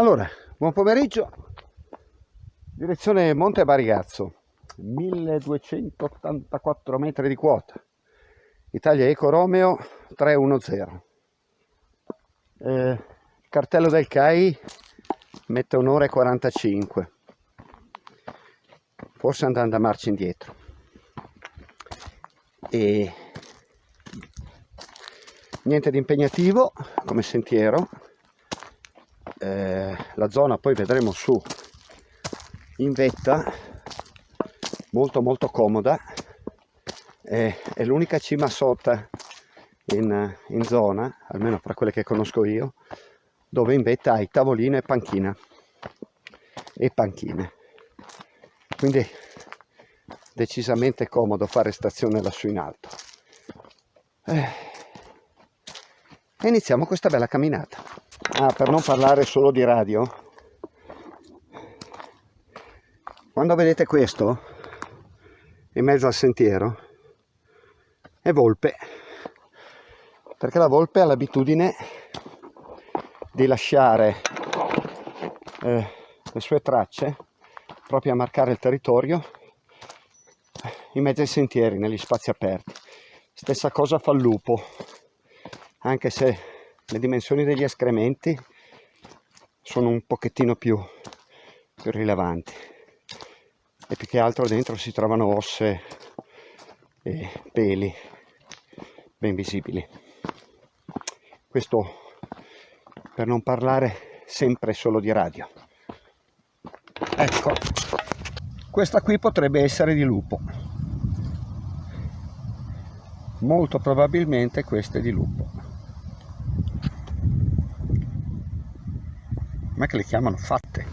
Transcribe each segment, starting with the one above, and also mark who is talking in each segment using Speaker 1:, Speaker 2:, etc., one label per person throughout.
Speaker 1: Allora, buon pomeriggio, direzione Monte Barigazzo, 1284 metri di quota, Italia Eco Romeo 310. Eh, il cartello del CAI mette un'ora e 45, forse andando a marcia indietro. E niente di impegnativo come sentiero, eh, la zona poi vedremo su in vetta molto molto comoda eh, è l'unica cima sotto in, in, zona almeno fra quelle che conosco io dove in vetta hai tavolino e panchina e panchine. Quindi decisamente comodo fare stazione lassù in alto. Eh, e iniziamo questa bella camminata Ah, per non parlare solo di radio, quando vedete questo in mezzo al sentiero è volpe, perché la volpe ha l'abitudine di lasciare eh, le sue tracce proprio a marcare il territorio in mezzo ai sentieri, negli spazi aperti. Stessa cosa fa il lupo, anche se le dimensioni degli escrementi sono un pochettino più, più rilevanti e più che altro dentro si trovano osse e peli ben visibili. Questo per non parlare sempre solo di radio. Ecco questa qui potrebbe essere di lupo. Molto probabilmente questa è di lupo ma che le chiamano fatte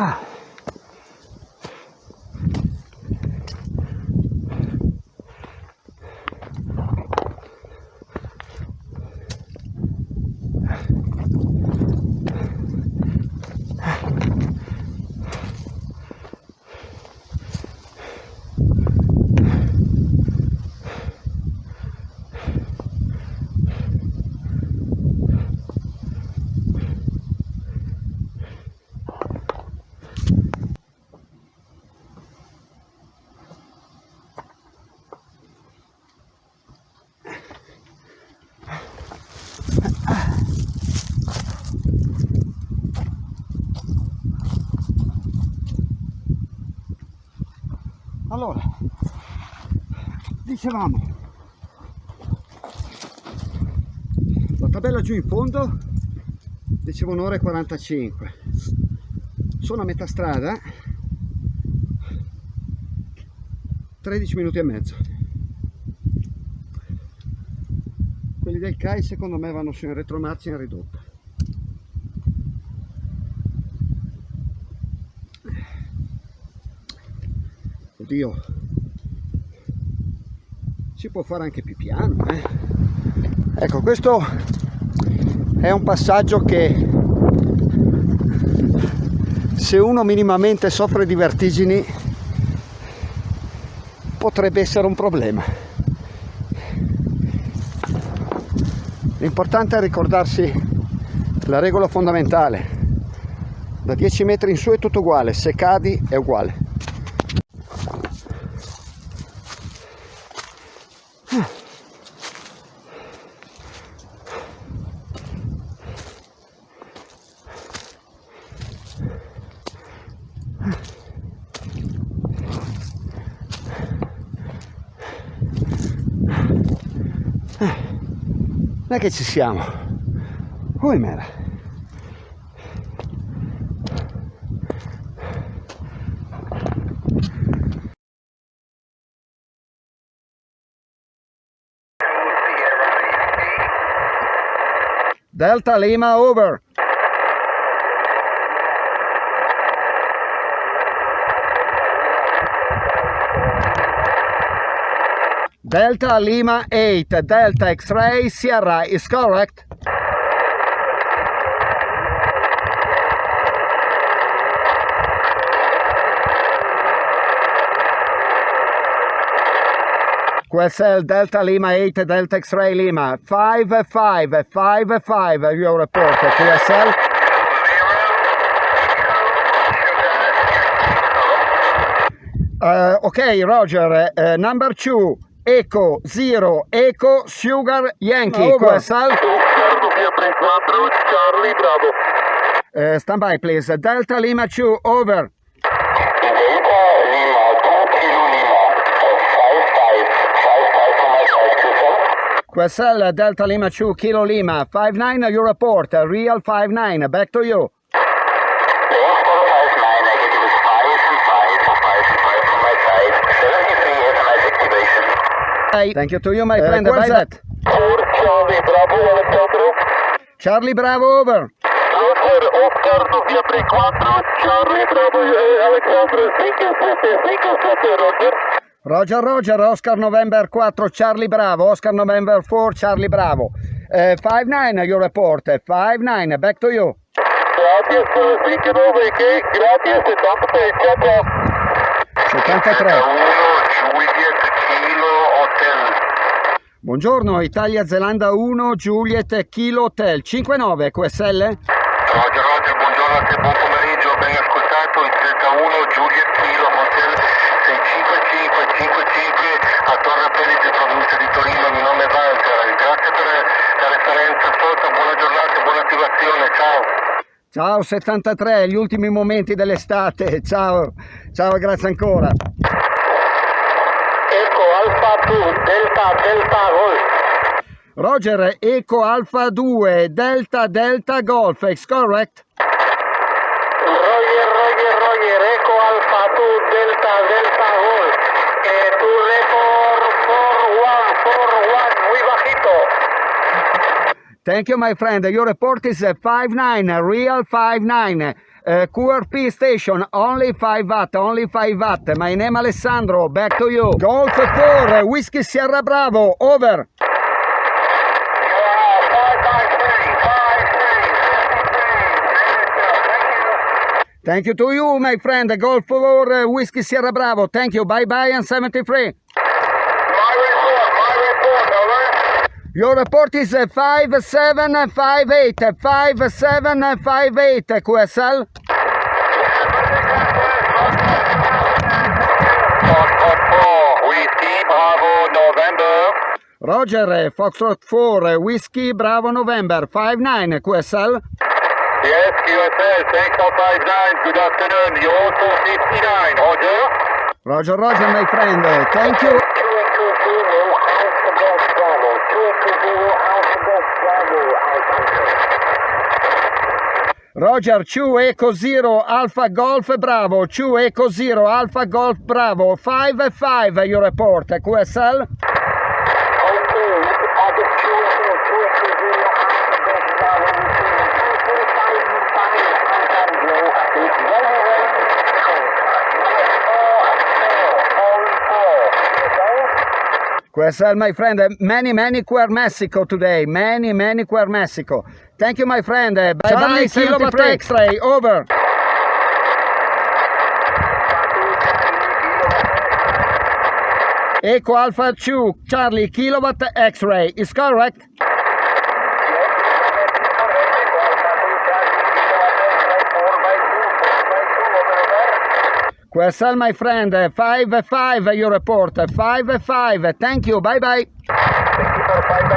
Speaker 1: Ah. Allora dicevamo la tabella giù in fondo dicevo un'ora e 45 sono a metà strada 13 minuti e mezzo. Quelli del CAI secondo me vanno su in retromarcia in ridotta oddio si può fare anche più piano eh? ecco questo è un passaggio che se uno minimamente soffre di vertigini potrebbe essere un problema. L'importante è ricordarsi la regola fondamentale. Da 10 metri in su è tutto uguale se cadi è uguale non è che ci siamo? Come mera?
Speaker 2: Delta Lima, over. Delta Lima 8, Delta X-ray Sierra is correct. QSL Delta Lima 8 Delta X-ray Lima. 5 5 5 5 your report QSL uh, okay Roger uh, number 2 Echo 0 Echo Sugar Yankee. Over. QSL
Speaker 3: Charlie Bravo.
Speaker 2: Uh, stand by please. Delta Lima 2 over. QSL Delta Lima 2 Kilo Lima. 59 your report. Real 59 back to you Thank you to you, my friend. Uh, that.
Speaker 3: Charlie Bravo, Alessandro.
Speaker 2: Charlie Bravo, over.
Speaker 3: Oscar, Oscar, November 4, Charlie Bravo, Alessandro. You, thank you, Roger.
Speaker 2: Roger, Roger, Oscar November 4, Charlie Bravo, Oscar November 4, Charlie Bravo. Uh, 5-9, your report, 5-9, back to you.
Speaker 3: Grazie, thank you, November, grazie, 73, ciao, ciao.
Speaker 2: 73.
Speaker 3: 1, Juliet, Kilo, Hotel.
Speaker 2: Buongiorno, Italia Zelanda 1, Juliet, Kilo Hotel, 5-9, QSL?
Speaker 3: Roger, Roger, buongiorno a te, buon pomeriggio, ben ascoltato, il Delta 1, Juliet, Kilo, Hotel 65555 a Torre Pellice, provincia di Torino, mi nome è Walter, grazie per la referenza sotto, buona giornata, buona attivazione, ciao.
Speaker 2: Ciao 73, gli ultimi momenti dell'estate, ciao, ciao, grazie ancora.
Speaker 3: Eco Alfa 2, Delta, Delta, Golf.
Speaker 2: Roger, Eco Alfa 2, Delta Delta Golf, is correct?
Speaker 3: Roger, Roger, Roger, Eco Alfa 2, Delta, Delta, Golf. Eh, tu report 4141, muy bajito.
Speaker 2: Thank you, my friend. Your report is uh, 5-9, real 5-9. Uh, QRP station, only 5 watt, only 5 watt. My name Alessandro, back to you. Golf 4, uh, Whiskey Sierra Bravo, over. Thank you to you, my friend. Golf 4, uh, Whiskey Sierra Bravo. Thank you. Bye bye and 73. Your report is uh, 5758, 5758 QSL. Roger, uh, Foxtrot 4, uh, Whiskey Bravo November, 59 QSL.
Speaker 3: Yes, QSL, Tank 59, good afternoon. You also 59, Roger.
Speaker 2: Roger, Roger, my friend. Thank you. Roger, 2 Eco Zero Alpha Golf Bravo, 2 Eco Zero Alpha Golf Bravo, 5 5 your report, QSL. QSL, my friend, uh, many, many Quer Mexico today, many, many Quer Mexico. Thank you, my friend. Uh, bye bye, Kilowatt X-ray, over. Echo Alpha 2, Charlie, Kilowatt X-ray, is correct? QSL, my friend, uh, 5-5 uh, uh, your report, 5-5, thank you, bye bye.
Speaker 3: Bye bye.